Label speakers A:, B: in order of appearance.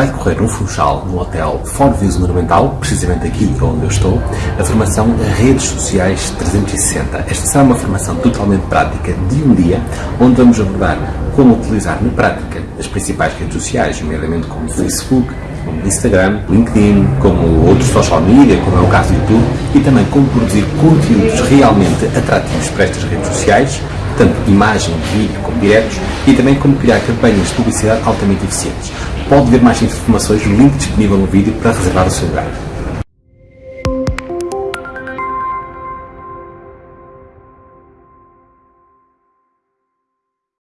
A: vai decorrer no Funchal, no Hotel Ford Views Monumental, precisamente aqui onde eu estou, a formação Redes Sociais 360. Esta será uma formação totalmente prática de um dia, onde vamos abordar como utilizar na prática as principais redes sociais, nomeadamente como Facebook, como Instagram, LinkedIn, como outros social media, como é o caso do YouTube, e também como produzir conteúdos realmente atrativos para estas redes sociais, tanto imagem, vídeo como diretos, e também como criar campanhas de publicidade altamente eficientes. Pode ver mais informações no link disponível no vídeo para reservar o seu lugar.